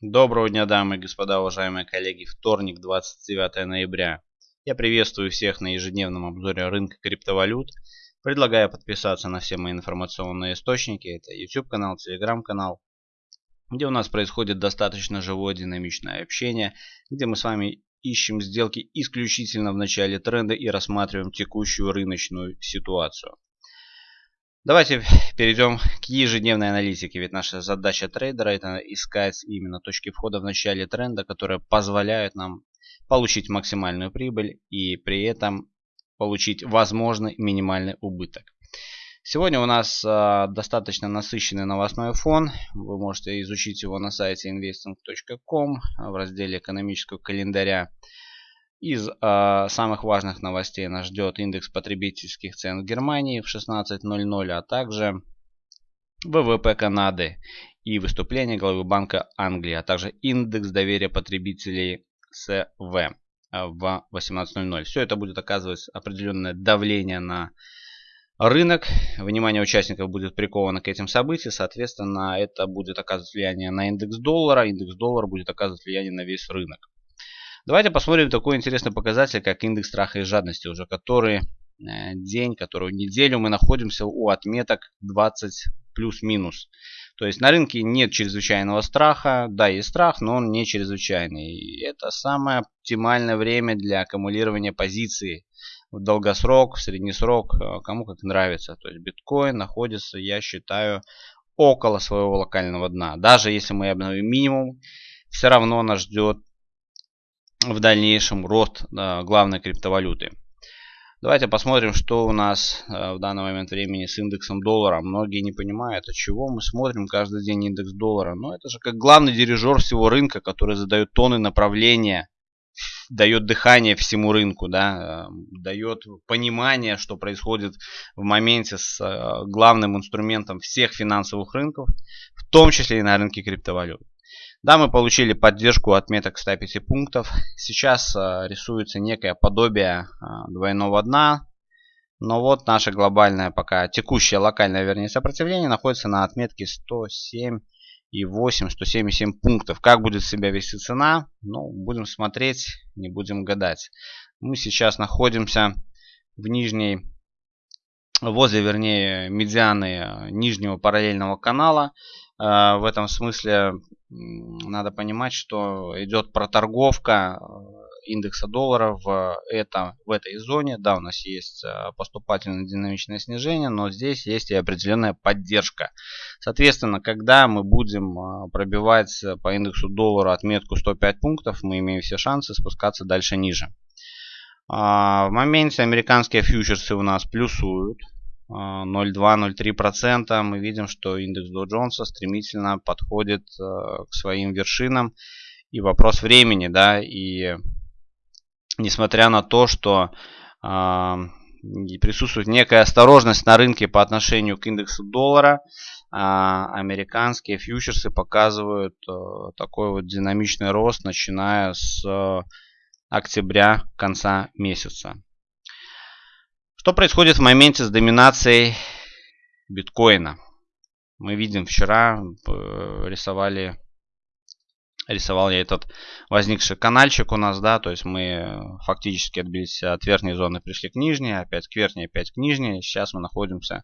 Доброго дня, дамы и господа, уважаемые коллеги. Вторник, 29 ноября. Я приветствую всех на ежедневном обзоре рынка криптовалют. Предлагаю подписаться на все мои информационные источники. Это YouTube канал, Telegram канал, где у нас происходит достаточно живое динамичное общение, где мы с вами ищем сделки исключительно в начале тренда и рассматриваем текущую рыночную ситуацию. Давайте перейдем к ежедневной аналитике, ведь наша задача трейдера это искать именно точки входа в начале тренда, которые позволяют нам получить максимальную прибыль и при этом получить возможный минимальный убыток. Сегодня у нас э, достаточно насыщенный новостной фон. Вы можете изучить его на сайте investing.com в разделе экономического календаря. Из э, самых важных новостей нас ждет индекс потребительских цен в Германии в 16.00, а также ВВП Канады и выступление главы Банка Англии, а также индекс доверия потребителей СВ в 18.00. Все это будет оказывать определенное давление на рынок. Внимание участников будет приковано к этим событиям. Соответственно, это будет оказывать влияние на индекс доллара. Индекс доллара будет оказывать влияние на весь рынок. Давайте посмотрим такой интересный показатель, как индекс страха и жадности. Уже который э, день, которую неделю мы находимся у отметок 20 плюс-минус. То есть на рынке нет чрезвычайного страха. Да, есть страх, но он не чрезвычайный. И это самое оптимальное время для аккумулирования позиции в долгосрок, в средний срок, э, кому как нравится. То есть биткоин находится, я считаю, около своего локального дна. Даже если мы обновим минимум, все равно нас ждет в дальнейшем рост главной криптовалюты. Давайте посмотрим, что у нас э, в данный момент времени с индексом доллара. Многие не понимают, от чего мы смотрим каждый день индекс доллара. Но это же как главный дирижер всего рынка, который задает тоны направления, дает дыхание всему рынку, да, э, дает понимание, что происходит в моменте с э, главным инструментом всех финансовых рынков, в том числе и на рынке криптовалют. Да, мы получили поддержку отметок 105 пунктов. Сейчас э, рисуется некое подобие э, двойного дна. Но вот наше глобальное пока текущее локальное, вернее, сопротивление находится на отметке 107 и 8, 177 пунктов. Как будет себя вести цена? Ну, будем смотреть, не будем гадать. Мы сейчас находимся в нижней, возле, вернее, медианы э, нижнего параллельного канала. В этом смысле надо понимать, что идет проторговка э, индекса доллара в, это, в этой зоне. Да, у нас есть э, поступательное динамичное снижение, но здесь есть и определенная поддержка. Соответственно, когда мы будем пробивать по индексу доллара отметку 105 пунктов, мы имеем все шансы спускаться дальше ниже. А, в моменте американские фьючерсы у нас плюсуют. 0,2-0,3%. Мы видим, что индекс Dow Jones стремительно подходит э, к своим вершинам. И вопрос времени, да, и несмотря на то, что э, присутствует некая осторожность на рынке по отношению к индексу доллара, э, американские фьючерсы показывают э, такой вот динамичный рост, начиная с э, октября конца месяца. Что происходит в моменте с доминацией биткоина? Мы видим вчера э, рисовали рисовал я этот возникший канальчик у нас, да, то есть мы фактически отбились от верхней зоны, пришли к нижней, опять к верхней, опять к нижней. Сейчас мы находимся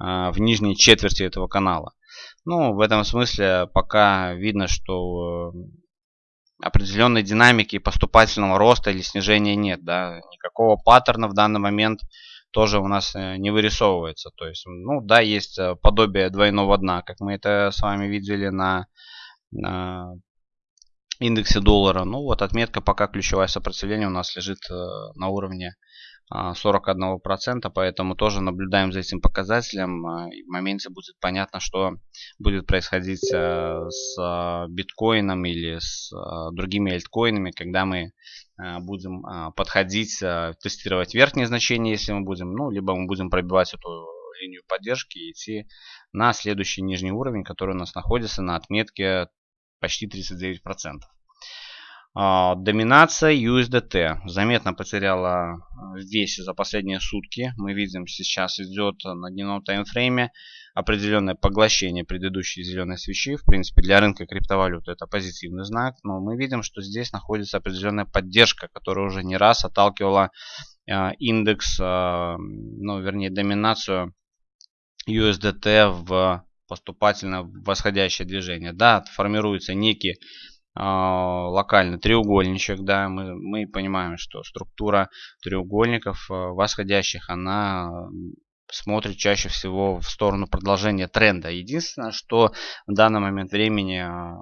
э, в нижней четверти этого канала. Ну, в этом смысле пока видно, что э, определенной динамики поступательного роста или снижения нет, да, никакого паттерна в данный момент тоже у нас э, не вырисовывается. То есть, ну да, есть э, подобие двойного дна, как мы это с вами видели на, на индексе доллара. Ну вот отметка пока ключевое сопротивление у нас лежит э, на уровне 41%, а, поэтому тоже наблюдаем за этим показателем. А, в моменте будет понятно, что будет происходить э, с а, биткоином или с другими альткоинами, когда мы будем подходить, тестировать верхние значения, если мы будем, ну, либо мы будем пробивать эту линию поддержки и идти на следующий нижний уровень, который у нас находится на отметке почти 39%. А, доминация USDT заметно потеряла в весе за последние сутки. Мы видим, сейчас идет на дневном таймфрейме определенное поглощение предыдущей зеленой свечи. В принципе, для рынка криптовалют это позитивный знак. Но мы видим, что здесь находится определенная поддержка, которая уже не раз отталкивала а, индекс, а, ну, вернее, доминацию USDT в поступательно восходящее движение. Да, формируется некий а, локальный треугольничек, да, мы, мы понимаем, что структура треугольников а, восходящих, она смотрит чаще всего в сторону продолжения тренда. Единственное, что в данный момент времени а,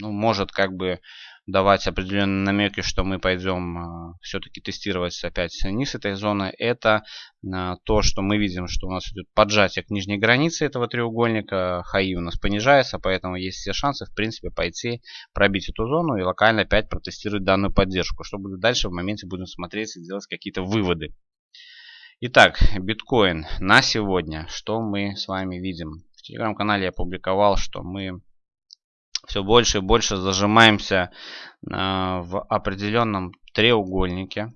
ну, может как бы давать определенные намеки, что мы пойдем э, все-таки тестировать опять низ этой зоны, это э, то, что мы видим, что у нас идет поджатие к нижней границе этого треугольника, хаи у нас понижается, поэтому есть все шансы, в принципе, пойти пробить эту зону и локально опять протестировать данную поддержку. Что будет дальше, в моменте будем смотреть и делать какие-то выводы. Итак, биткоин на сегодня, что мы с вами видим? В телеграм-канале я опубликовал, что мы все больше и больше зажимаемся а, в определенном треугольнике.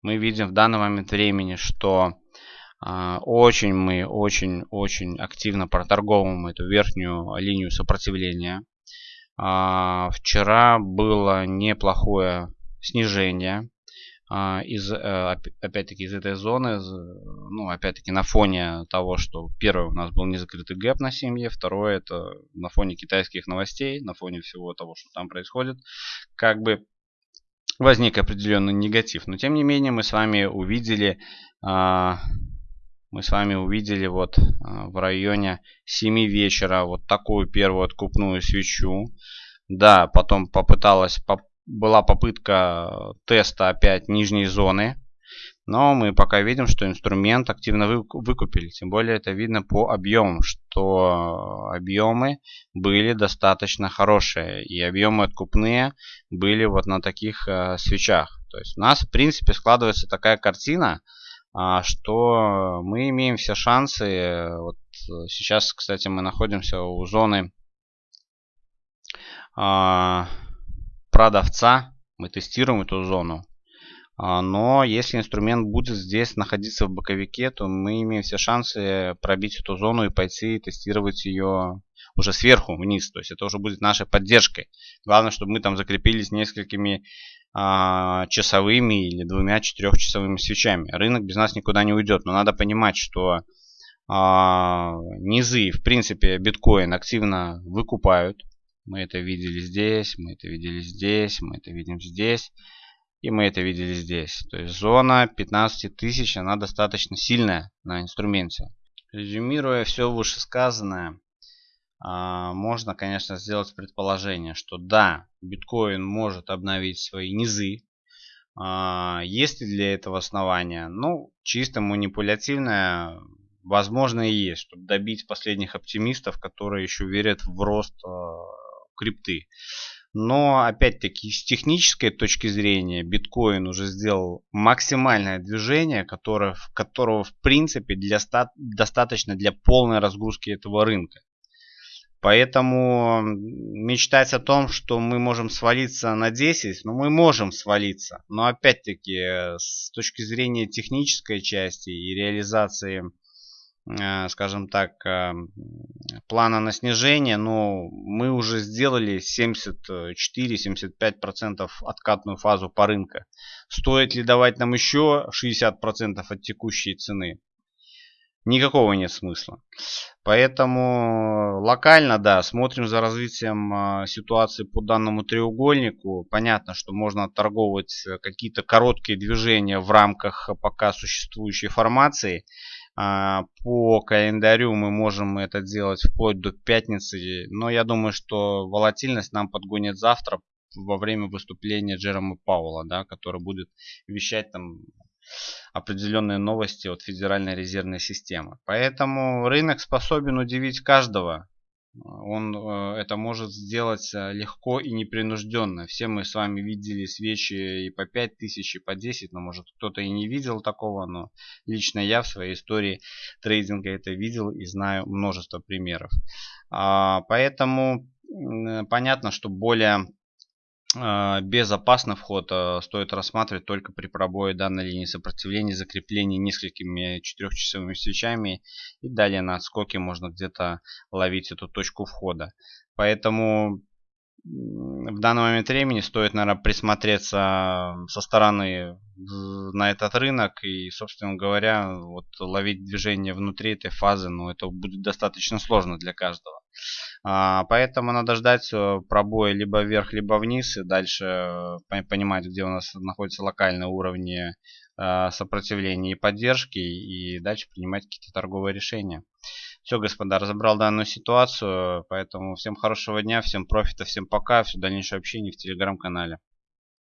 Мы видим в данный момент времени, что а, очень мы очень-очень активно проторговываем эту верхнюю линию сопротивления. А, вчера было неплохое снижение из, э, опять-таки, из этой зоны, ну, опять-таки, на фоне того, что первое у нас был незакрытый гэп на семье, второе это на фоне китайских новостей, на фоне всего того, что там происходит, как бы возник определенный негатив. Но, тем не менее, мы с вами увидели, а, мы с вами увидели вот а, в районе 7 вечера вот такую первую откупную свечу. Да, потом попыталась была попытка теста опять нижней зоны. Но мы пока видим, что инструмент активно выкупили. Тем более это видно по объемам, что объемы были достаточно хорошие. И объемы откупные были вот на таких э, свечах. То есть у нас в принципе складывается такая картина, э, что мы имеем все шансы. Вот сейчас, кстати, мы находимся у зоны... Э, продавца. Мы тестируем эту зону. А, но если инструмент будет здесь находиться в боковике, то мы имеем все шансы пробить эту зону и пойти тестировать ее уже сверху вниз. То есть это уже будет нашей поддержкой. Главное, чтобы мы там закрепились несколькими а, часовыми или двумя четырехчасовыми свечами. Рынок без нас никуда не уйдет. Но надо понимать, что а, низы, в принципе, биткоин активно выкупают. Мы это видели здесь, мы это видели здесь, мы это видим здесь. И мы это видели здесь. То есть зона 15 тысяч, она достаточно сильная на инструменте. Резюмируя все вышесказанное, а, можно, конечно, сделать предположение, что да, биткоин может обновить свои низы. А, есть ли для этого основания? Ну, чисто манипулятивное, возможно, и есть, чтобы добить последних оптимистов, которые еще верят в рост а, крипты. Но опять-таки с технической точки зрения биткоин уже сделал максимальное движение, которое, которого в принципе для, достаточно для полной разгрузки этого рынка. Поэтому мечтать о том, что мы можем свалиться на 10, ну мы можем свалиться. Но опять-таки с точки зрения технической части и реализации Э, скажем так, э, плана на снижение, но мы уже сделали 74-75% откатную фазу по рынку. Стоит ли давать нам еще 60% от текущей цены? Никакого нет смысла. Поэтому локально, да, смотрим за развитием э, ситуации по данному треугольнику. Понятно, что можно торговать какие-то короткие движения в рамках пока существующей формации. А, по календарю мы можем это делать вплоть до пятницы. Но я думаю, что волатильность нам подгонит завтра во время выступления Джерома Пауэлла, да, который будет вещать там определенные новости от Федеральной резервной системы. Поэтому рынок способен удивить каждого он э, это может сделать э, легко и непринужденно. Все мы с вами видели свечи и по 5000, и по 10, но может кто-то и не видел такого, но лично я в своей истории трейдинга это видел и знаю множество примеров. А, поэтому понятно, что более безопасный вход а, стоит рассматривать только при пробое данной линии сопротивления, закреплении несколькими четырехчасовыми свечами и далее на отскоке можно где-то ловить эту точку входа. Поэтому в данный момент времени стоит, наверное, присмотреться со стороны на этот рынок и, собственно говоря, вот ловить движение внутри этой фазы, ну, это будет достаточно сложно для каждого. А, поэтому надо ждать э, пробоя либо вверх, либо вниз и дальше э, понимать, где у нас находятся локальные уровни э, сопротивления и поддержки и дальше принимать какие-то торговые решения. Все, господа, разобрал данную ситуацию, поэтому всем хорошего дня, всем профита, всем пока, все дальнейшее общение в телеграм-канале.